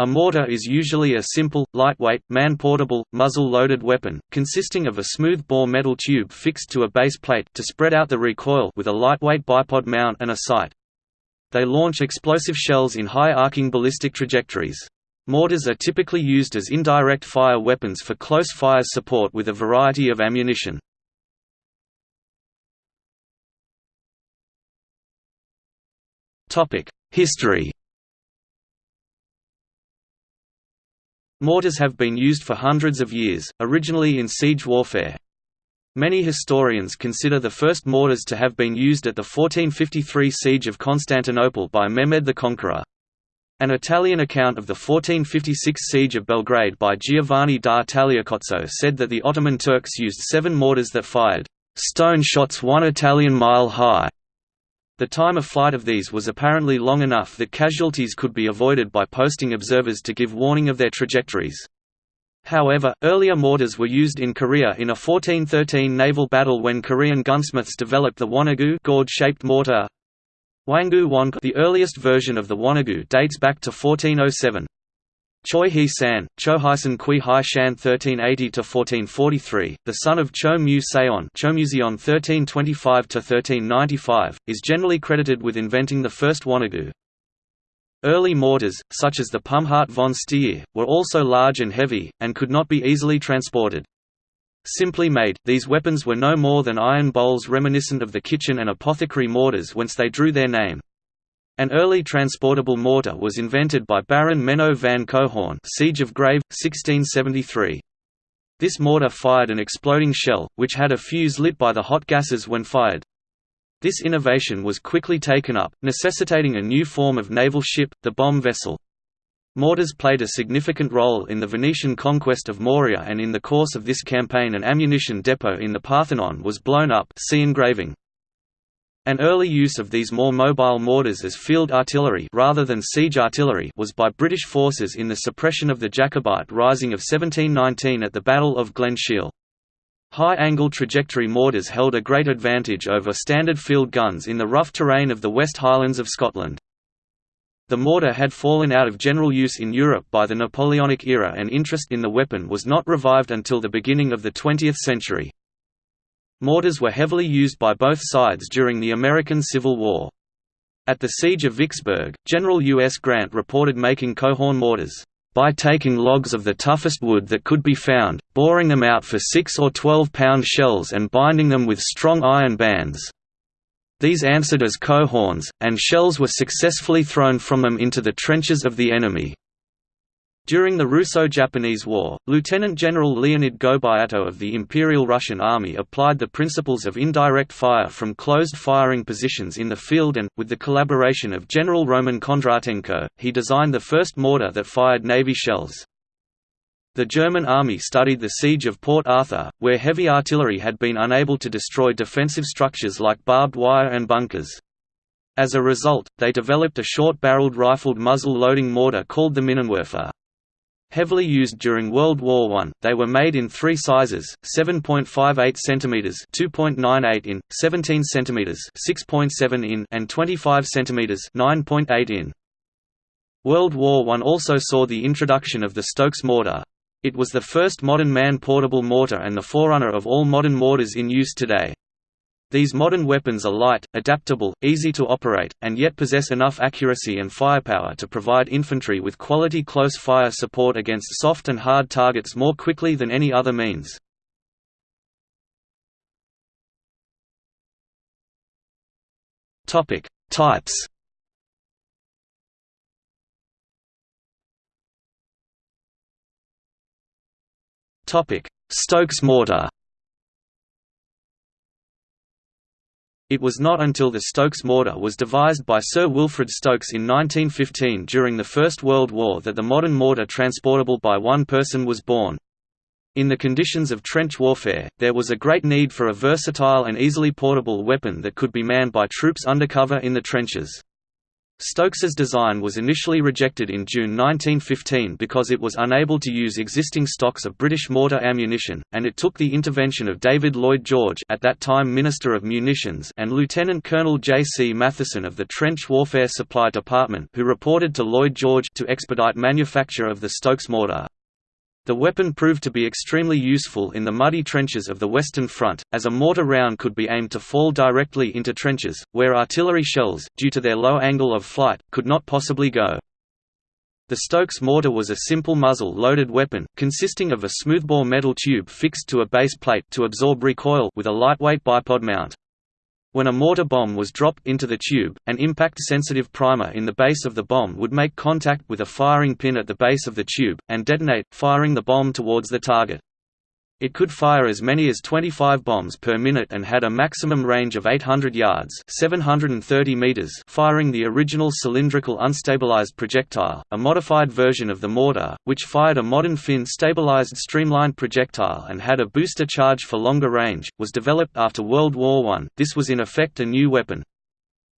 A mortar is usually a simple, lightweight, man-portable, muzzle-loaded weapon, consisting of a smooth-bore metal tube fixed to a base plate to spread out the recoil with a lightweight bipod mount and a sight. They launch explosive shells in high-arcing ballistic trajectories. Mortars are typically used as indirect fire weapons for close fire support with a variety of ammunition. History Mortars have been used for hundreds of years, originally in siege warfare. Many historians consider the first mortars to have been used at the 1453 siege of Constantinople by Mehmed the Conqueror. An Italian account of the 1456 siege of Belgrade by Giovanni da Tagliacozzo said that the Ottoman Turks used seven mortars that fired stone shots one Italian mile high. The time of flight of these was apparently long enough that casualties could be avoided by posting observers to give warning of their trajectories. However, earlier mortars were used in Korea in a 1413 naval battle when Korean gunsmiths developed the Wonagu gourd-shaped mortar. Hwanggu Won the earliest version of the Wonagu dates back to 1407. Choi He San, Chohysan Kui Hai Shan 1380–1443, the son of Cho Mu Seon Chomuseon 1325–1395, is generally credited with inventing the first Wonagu. Early mortars, such as the Pumhart von Steyr, were also large and heavy, and could not be easily transported. Simply made, these weapons were no more than iron bowls reminiscent of the kitchen and apothecary mortars whence they drew their name. An early transportable mortar was invented by Baron Menno van Coehoorn Siege of Grave, 1673. This mortar fired an exploding shell, which had a fuse lit by the hot gases when fired. This innovation was quickly taken up, necessitating a new form of naval ship, the bomb vessel. Mortars played a significant role in the Venetian conquest of Morea and in the course of this campaign an ammunition depot in the Parthenon was blown up see engraving. An early use of these more mobile mortars as field artillery rather than siege artillery was by British forces in the suppression of the Jacobite Rising of 1719 at the Battle of Glen Shiel. High-angle trajectory mortars held a great advantage over standard field guns in the rough terrain of the West Highlands of Scotland. The mortar had fallen out of general use in Europe by the Napoleonic era and interest in the weapon was not revived until the beginning of the 20th century. Mortars were heavily used by both sides during the American Civil War. At the Siege of Vicksburg, General U. S. Grant reported making Coehorn mortars, "...by taking logs of the toughest wood that could be found, boring them out for 6 or 12-pound shells and binding them with strong iron bands. These answered as cohorns, and shells were successfully thrown from them into the trenches of the enemy." During the Russo-Japanese War, Lieutenant General Leonid Gobyato of the Imperial Russian Army applied the principles of indirect fire from closed firing positions in the field and, with the collaboration of General Roman Kondratenko, he designed the first mortar that fired Navy shells. The German army studied the siege of Port Arthur, where heavy artillery had been unable to destroy defensive structures like barbed wire and bunkers. As a result, they developed a short-barreled rifled muzzle-loading mortar called the Minenwerfer. Heavily used during World War I, they were made in three sizes: 7.58 cm (2.98 in), 17 cm (6.7 in), and 25 cm (9.8 in). World War I also saw the introduction of the Stokes mortar. It was the first modern man-portable mortar and the forerunner of all modern mortars in use today. These modern weapons are light, adaptable, easy to operate, and yet possess enough accuracy and firepower to provide infantry with quality close fire support against soft and hard targets more quickly than any other means. Topic: Types. Topic: Stokes mortar. It was not until the Stokes mortar was devised by Sir Wilfred Stokes in 1915 during the First World War that the modern mortar transportable by one person was born. In the conditions of trench warfare, there was a great need for a versatile and easily portable weapon that could be manned by troops undercover in the trenches. Stokes's design was initially rejected in June 1915 because it was unable to use existing stocks of British mortar ammunition, and it took the intervention of David Lloyd George at that time Minister of Munitions and Lieutenant Colonel J. C. Matheson of the Trench Warfare Supply Department who reported to Lloyd George to expedite manufacture of the Stokes mortar. The weapon proved to be extremely useful in the muddy trenches of the Western Front, as a mortar round could be aimed to fall directly into trenches, where artillery shells, due to their low angle of flight, could not possibly go. The Stokes mortar was a simple muzzle-loaded weapon, consisting of a smoothbore metal tube fixed to a base plate to absorb recoil with a lightweight bipod mount. When a mortar bomb was dropped into the tube, an impact-sensitive primer in the base of the bomb would make contact with a firing pin at the base of the tube, and detonate, firing the bomb towards the target. It could fire as many as 25 bombs per minute and had a maximum range of 800 yards 730 meters firing the original cylindrical unstabilized projectile, a modified version of the mortar, which fired a modern fin-stabilized streamlined projectile and had a booster charge for longer range, was developed after World War I. This was in effect a new weapon.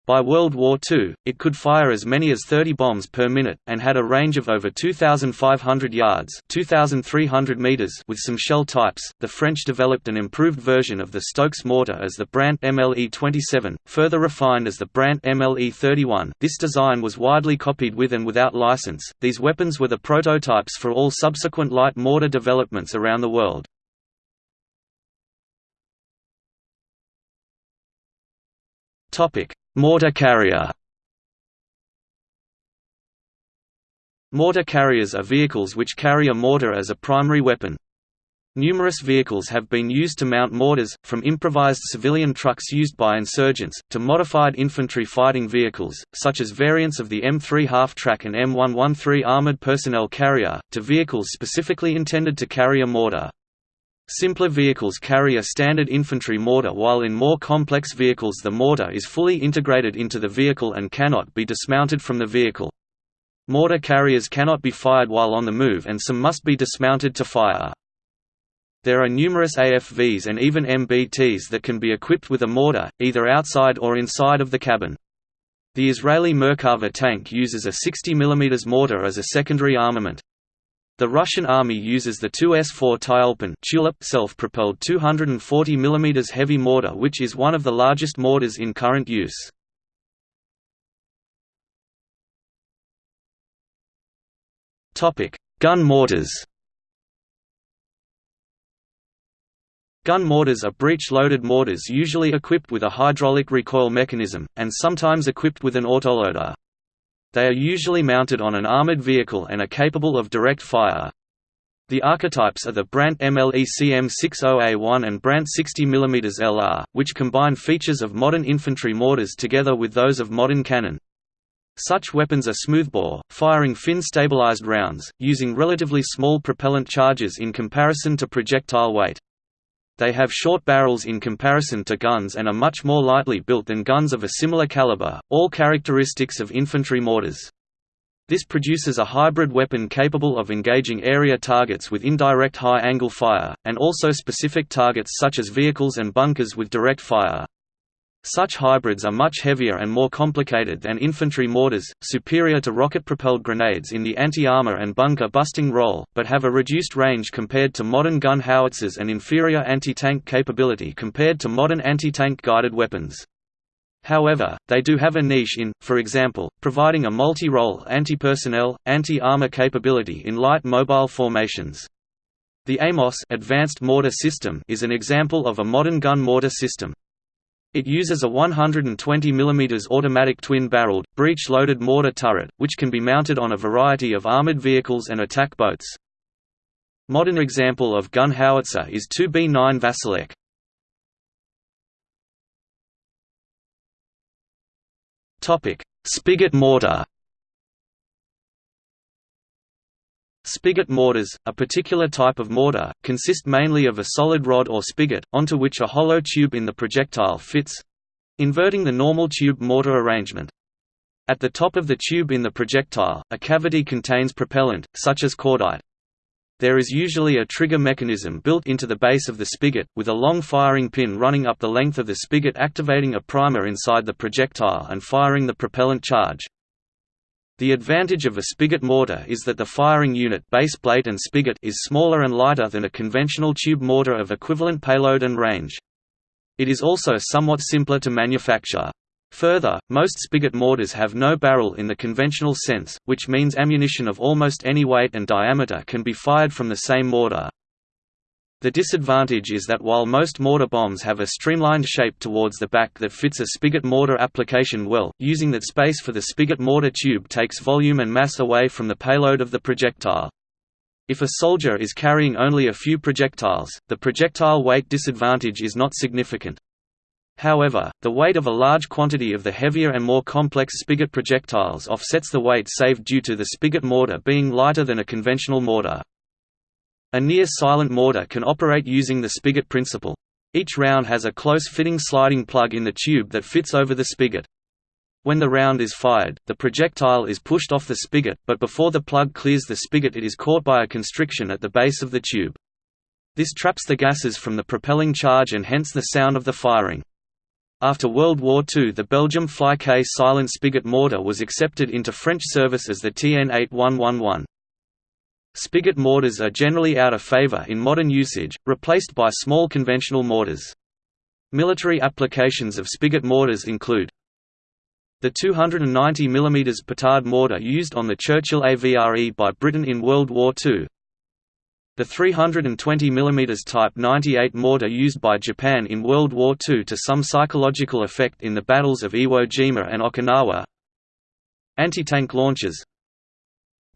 By World War II, it could fire as many as 30 bombs per minute, and had a range of over 2,500 yards 2,300 meters with some shell types. The French developed an improved version of the Stokes mortar as the Brandt MLE-27, further refined as the Brandt MLE-31. This design was widely copied with and without license. These weapons were the prototypes for all subsequent light mortar developments around the world. Topic: Mortar carrier Mortar carriers are vehicles which carry a mortar as a primary weapon. Numerous vehicles have been used to mount mortars, from improvised civilian trucks used by insurgents, to modified infantry fighting vehicles, such as variants of the M3 half-track and M113 armored personnel carrier, to vehicles specifically intended to carry a mortar. Simpler vehicles carry a standard infantry mortar while in more complex vehicles the mortar is fully integrated into the vehicle and cannot be dismounted from the vehicle. Mortar carriers cannot be fired while on the move and some must be dismounted to fire. There are numerous AFVs and even MBTs that can be equipped with a mortar, either outside or inside of the cabin. The Israeli Merkava tank uses a 60 mm mortar as a secondary armament. The Russian Army uses the 2S-4 Tyulpan tulip self-propelled 240 mm heavy mortar which is one of the largest mortars in current use. Gun mortars Gun mortars are breech-loaded mortars usually equipped with a hydraulic recoil mechanism, and sometimes equipped with an autoloader. They are usually mounted on an armored vehicle and are capable of direct fire. The archetypes are the Brandt MLE CM60A1 and Brandt 60 mm LR, which combine features of modern infantry mortars together with those of modern cannon. Such weapons are smoothbore, firing fin-stabilized rounds, using relatively small propellant charges in comparison to projectile weight. They have short barrels in comparison to guns and are much more lightly built than guns of a similar caliber, all characteristics of infantry mortars. This produces a hybrid weapon capable of engaging area targets with indirect high-angle fire, and also specific targets such as vehicles and bunkers with direct fire. Such hybrids are much heavier and more complicated than infantry mortars, superior to rocket-propelled grenades in the anti-armor and bunker-busting role, but have a reduced range compared to modern gun howitzers and inferior anti-tank capability compared to modern anti-tank guided weapons. However, they do have a niche in, for example, providing a multi-role anti-personnel, anti-armor capability in light mobile formations. The AMOS advanced mortar system is an example of a modern gun mortar system. It uses a 120 mm automatic twin-barreled, breech-loaded mortar turret, which can be mounted on a variety of armored vehicles and attack boats. Modern example of gun howitzer is 2B9 Vasilek. Spigot mortar Spigot mortars, a particular type of mortar, consist mainly of a solid rod or spigot, onto which a hollow tube in the projectile fits—inverting the normal tube mortar arrangement. At the top of the tube in the projectile, a cavity contains propellant, such as cordite. There is usually a trigger mechanism built into the base of the spigot, with a long firing pin running up the length of the spigot activating a primer inside the projectile and firing the propellant charge. The advantage of a spigot mortar is that the firing unit base and spigot is smaller and lighter than a conventional tube mortar of equivalent payload and range. It is also somewhat simpler to manufacture. Further, most spigot mortars have no barrel in the conventional sense, which means ammunition of almost any weight and diameter can be fired from the same mortar. The disadvantage is that while most mortar bombs have a streamlined shape towards the back that fits a spigot mortar application well, using that space for the spigot mortar tube takes volume and mass away from the payload of the projectile. If a soldier is carrying only a few projectiles, the projectile weight disadvantage is not significant. However, the weight of a large quantity of the heavier and more complex spigot projectiles offsets the weight saved due to the spigot mortar being lighter than a conventional mortar. A near-silent mortar can operate using the spigot principle. Each round has a close-fitting sliding plug in the tube that fits over the spigot. When the round is fired, the projectile is pushed off the spigot, but before the plug clears the spigot it is caught by a constriction at the base of the tube. This traps the gases from the propelling charge and hence the sound of the firing. After World War II the Belgium Fly-K silent spigot mortar was accepted into French service as the TN8111. Spigot mortars are generally out of favor in modern usage, replaced by small conventional mortars. Military applications of spigot mortars include the 290 mm petard mortar used on the Churchill AVRE by Britain in World War II, the 320 mm Type 98 mortar used by Japan in World War II to some psychological effect in the battles of Iwo Jima and Okinawa Anti-tank launchers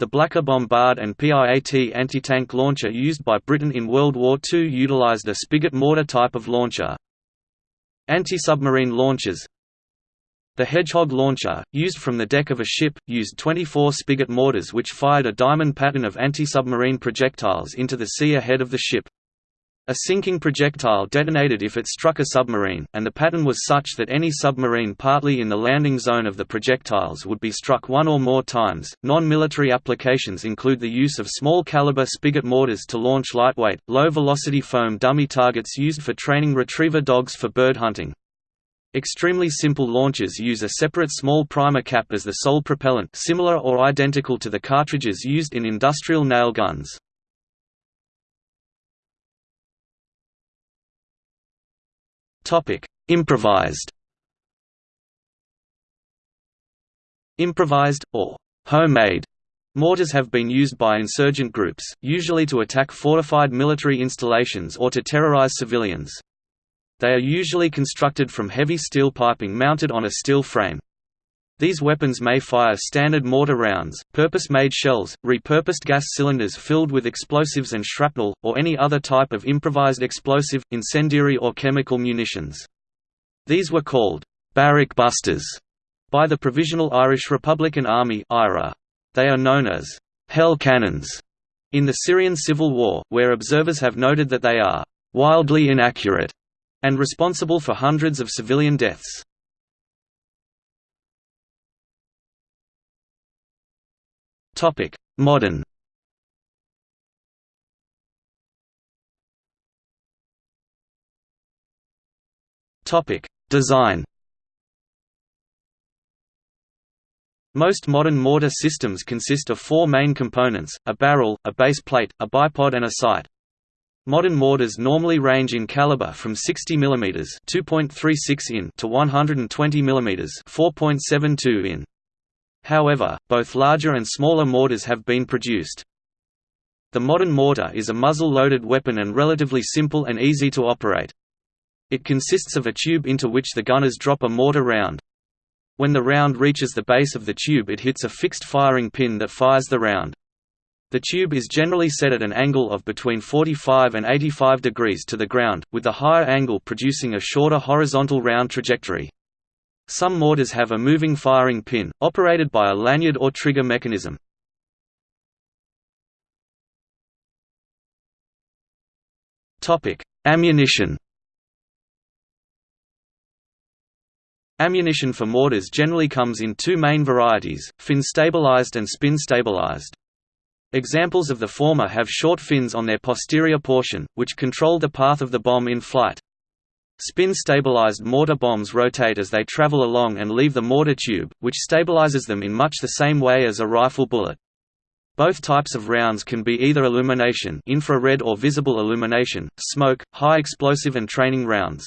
the Blacker Bombard and PIAT anti-tank launcher used by Britain in World War II utilized a spigot mortar type of launcher. Anti-submarine launchers The Hedgehog launcher, used from the deck of a ship, used 24 spigot mortars which fired a diamond pattern of anti-submarine projectiles into the sea ahead of the ship. A sinking projectile detonated if it struck a submarine, and the pattern was such that any submarine partly in the landing zone of the projectiles would be struck one or more times. Non military applications include the use of small caliber spigot mortars to launch lightweight, low velocity foam dummy targets used for training retriever dogs for bird hunting. Extremely simple launchers use a separate small primer cap as the sole propellant, similar or identical to the cartridges used in industrial nail guns. Improvised. Improvised or homemade mortars have been used by insurgent groups, usually to attack fortified military installations or to terrorize civilians. They are usually constructed from heavy steel piping mounted on a steel frame. These weapons may fire standard mortar rounds, purpose-made shells, repurposed gas cylinders filled with explosives and shrapnel, or any other type of improvised explosive, incendiary or chemical munitions. These were called «barrack busters» by the Provisional Irish Republican Army They are known as «hell cannons» in the Syrian civil war, where observers have noted that they are «wildly inaccurate» and responsible for hundreds of civilian deaths. Topic: Modern. Topic: Design. Most modern mortar systems consist of four main components, a barrel, a base plate, a bipod and a sight. Modern mortars normally range in caliber from 60 mm (2.36 in) to 120 mm (4.72 in). However, both larger and smaller mortars have been produced. The modern mortar is a muzzle-loaded weapon and relatively simple and easy to operate. It consists of a tube into which the gunners drop a mortar round. When the round reaches the base of the tube it hits a fixed firing pin that fires the round. The tube is generally set at an angle of between 45 and 85 degrees to the ground, with the higher angle producing a shorter horizontal round trajectory. Some mortars have a moving firing pin, operated by a lanyard or trigger mechanism. Ammunition Ammunition for mortars generally comes in two main varieties, fin-stabilized and spin-stabilized. Examples of the former have short fins on their posterior portion, which control the path of the bomb in flight. Spin-stabilized mortar bombs rotate as they travel along and leave the mortar tube, which stabilizes them in much the same way as a rifle bullet. Both types of rounds can be either illumination infrared or visible illumination, smoke, high explosive and training rounds.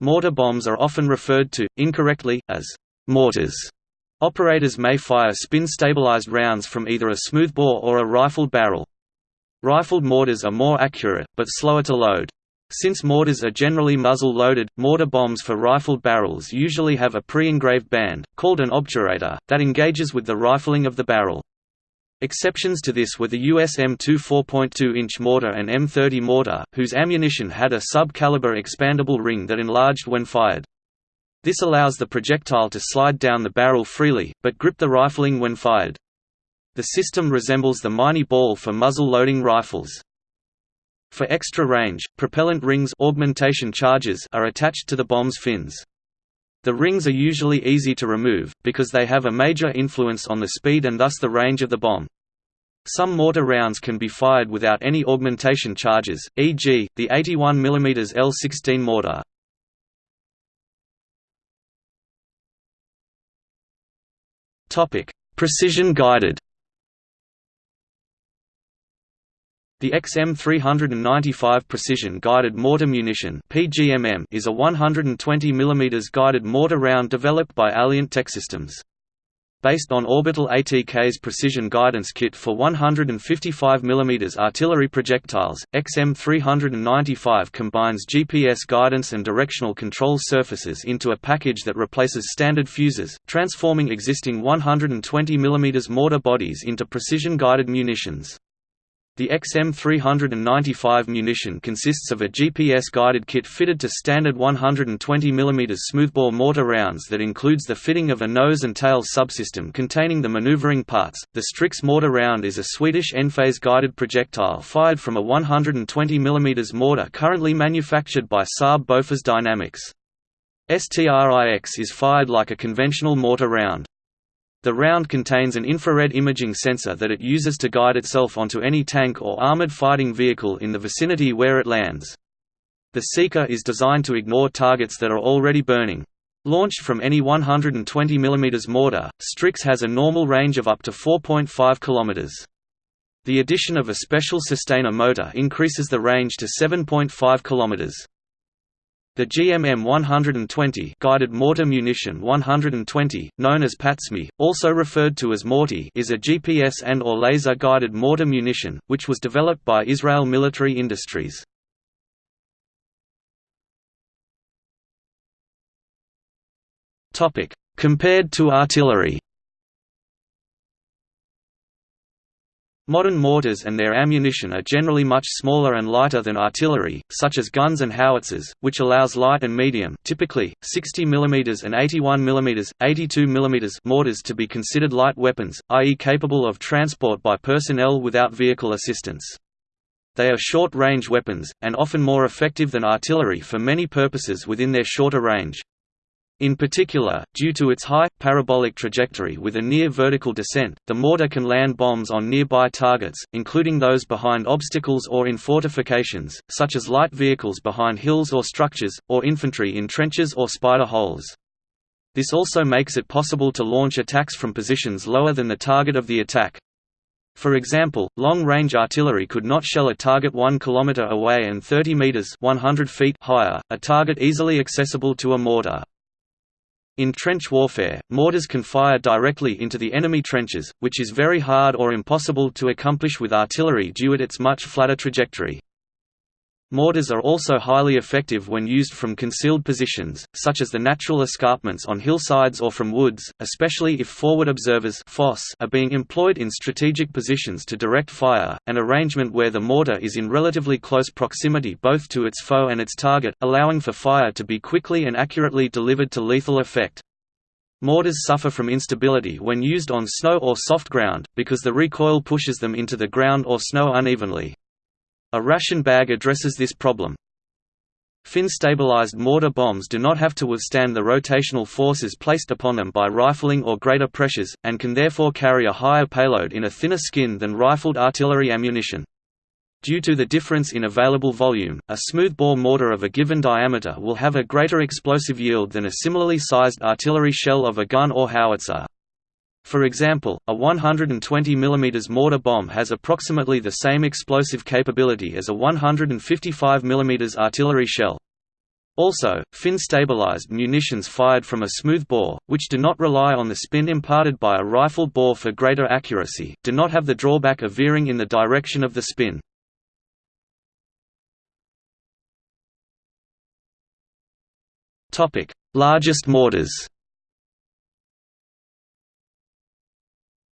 Mortar bombs are often referred to, incorrectly, as mortars. Operators may fire spin-stabilized rounds from either a smoothbore or a rifled barrel. Rifled mortars are more accurate, but slower to load. Since mortars are generally muzzle-loaded, mortar bombs for rifled barrels usually have a pre-engraved band, called an obturator, that engages with the rifling of the barrel. Exceptions to this were the US M2 4.2-inch mortar and M30 mortar, whose ammunition had a sub-caliber expandable ring that enlarged when fired. This allows the projectile to slide down the barrel freely, but grip the rifling when fired. The system resembles the Minié ball for muzzle-loading rifles. For extra range, propellant rings augmentation charges are attached to the bomb's fins. The rings are usually easy to remove, because they have a major influence on the speed and thus the range of the bomb. Some mortar rounds can be fired without any augmentation charges, e.g., the 81 mm L16 mortar. Precision guided The XM395 Precision Guided Mortar Munition (PGMM) is a 120 mm guided mortar round developed by Alliant Techsystems. Based on Orbital ATK's precision guidance kit for 155 mm artillery projectiles, XM395 combines GPS guidance and directional control surfaces into a package that replaces standard fuses, transforming existing 120 mm mortar bodies into precision-guided munitions. The XM395 munition consists of a GPS-guided kit fitted to standard 120 mm smoothbore mortar rounds that includes the fitting of a nose and tail subsystem containing the maneuvering parts. The Strix mortar round is a Swedish endphase guided projectile fired from a 120 mm mortar currently manufactured by Saab Bofors Dynamics. STRIX is fired like a conventional mortar round. The round contains an infrared imaging sensor that it uses to guide itself onto any tank or armored fighting vehicle in the vicinity where it lands. The Seeker is designed to ignore targets that are already burning. Launched from any 120 mm mortar, Strix has a normal range of up to 4.5 km. The addition of a special sustainer motor increases the range to 7.5 km. The GMM 120 guided mortar munition 120, known as PATSMI, also referred to as Morty is a GPS and or laser-guided mortar munition, which was developed by Israel Military Industries. Compared to artillery Modern mortars and their ammunition are generally much smaller and lighter than artillery, such as guns and howitzers, which allows light and medium typically, 60 mm and 81 mm, 82 mm mortars to be considered light weapons, i.e. capable of transport by personnel without vehicle assistance. They are short-range weapons, and often more effective than artillery for many purposes within their shorter range. In particular, due to its high, parabolic trajectory with a near-vertical descent, the mortar can land bombs on nearby targets, including those behind obstacles or in fortifications, such as light vehicles behind hills or structures, or infantry in trenches or spider holes. This also makes it possible to launch attacks from positions lower than the target of the attack. For example, long-range artillery could not shell a target 1 km away and 30 meters 100 feet higher, a target easily accessible to a mortar. In trench warfare, mortars can fire directly into the enemy trenches, which is very hard or impossible to accomplish with artillery due to its much flatter trajectory. Mortars are also highly effective when used from concealed positions, such as the natural escarpments on hillsides or from woods, especially if forward observers are being employed in strategic positions to direct fire, an arrangement where the mortar is in relatively close proximity both to its foe and its target, allowing for fire to be quickly and accurately delivered to lethal effect. Mortars suffer from instability when used on snow or soft ground, because the recoil pushes them into the ground or snow unevenly. A Raschen bag addresses this problem. Fin-stabilized mortar bombs do not have to withstand the rotational forces placed upon them by rifling or greater pressures, and can therefore carry a higher payload in a thinner skin than rifled artillery ammunition. Due to the difference in available volume, a smoothbore mortar of a given diameter will have a greater explosive yield than a similarly sized artillery shell of a gun or howitzer. For example, a 120 mm mortar bomb has approximately the same explosive capability as a 155 mm artillery shell. Also, fin-stabilized munitions fired from a smooth bore, which do not rely on the spin imparted by a rifle bore for greater accuracy, do not have the drawback of veering in the direction of the spin. Largest mortars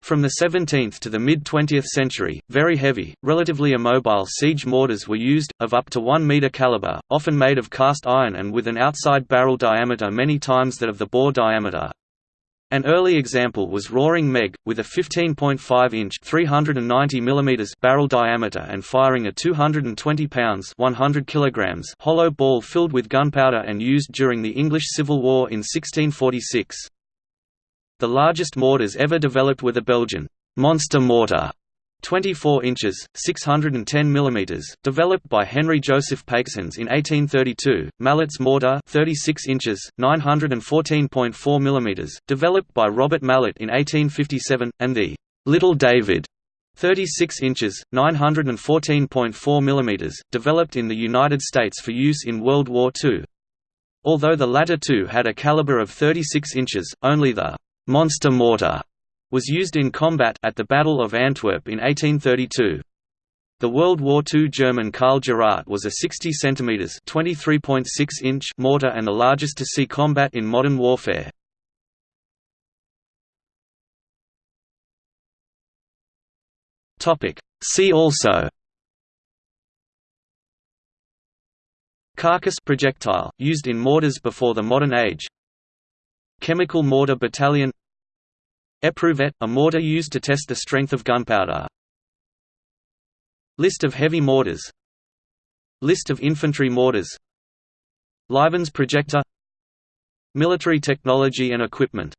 From the 17th to the mid-20th century, very heavy, relatively immobile siege mortars were used, of up to 1 metre calibre, often made of cast iron and with an outside barrel diameter many times that of the bore diameter. An early example was Roaring Meg, with a 15.5-inch (390 mm) barrel diameter and firing a 220 pounds (100 kilograms) hollow ball filled with gunpowder and used during the English Civil War in 1646. The largest mortars ever developed were the Belgian monster mortar 24 inches, 610 mm, developed by Henry Joseph Paixhans in 1832, Mallet's mortar 36 inches, 914.4 mm, developed by Robert Mallet in 1857, and the Little David 36 inches, 914.4 mm, developed in the United States for use in World War II. Although the latter two had a caliber of 36 inches, only the «monster mortar» was used in combat at the Battle of Antwerp in 1832. The World War II German Karl-Gerät was a 60 cm (23.6 inch) mortar and the largest to see combat in modern warfare. Topic. See also Carcass projectile, used in mortars before the modern age Chemical mortar battalion. Eprouvette, a mortar used to test the strength of gunpowder. List of heavy mortars. List of infantry mortars. Livens projector. Military technology and equipment